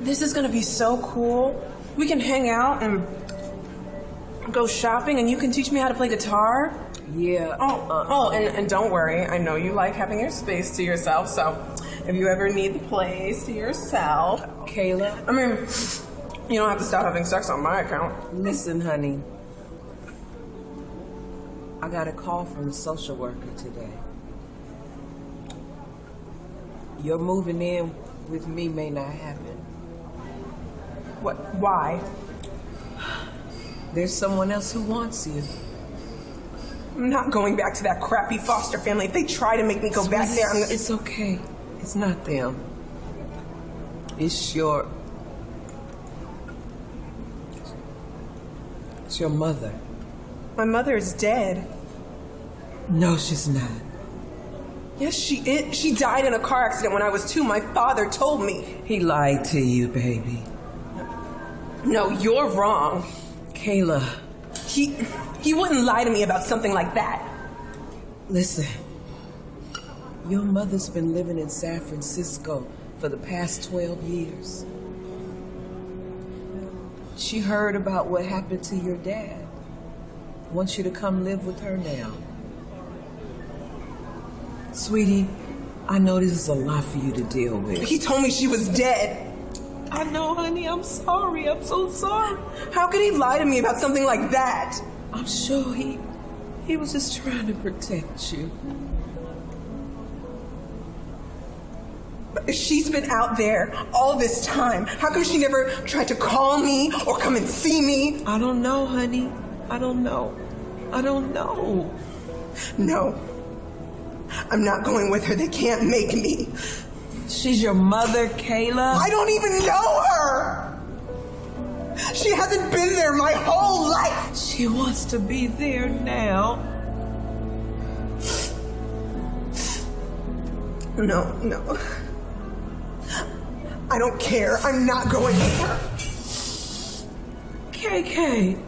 This is gonna be so cool. We can hang out and go shopping, and you can teach me how to play guitar. Yeah. Oh, oh, and, and don't worry. I know you like having your space to yourself, so if you ever need the place to yourself, Kayla, I mean, you don't have to stop having sex on my account. listen, honey. I got a call from the social worker today. Your moving in with me may not happen. What? Why? There's someone else who wants you. I'm not going back to that crappy foster family. If they try to make me go back there, I'm gonna. It's okay. It's not them. It's your. It's your mother. My mother is dead. No, she's not. Yes, she is. She died in a car accident when I was two. My father told me. He lied to you, baby. No, you're wrong. Kayla, He he wouldn't lie to me about something like that. listen. Your mother's been living in San Francisco for the past 12 years. She heard about what happened to your dad. Wants you to come live with her now. Sweetie, I know this is a lot for you to deal with. He told me she was dead. I know, honey. I'm sorry. I'm so sorry. How could he lie to me about something like that? I'm sure he he was just trying to protect you. But she's been out there all this time. How come she never tried to call me or come and see me? I don't know, honey. I don't know. I don't know. No. I'm not going with her. They can't make me. She's your mother, Kayla. I don't even know her. She hasn't been there my whole life. She wants to be there now. No, no. I don't care. I'm not going her. KK,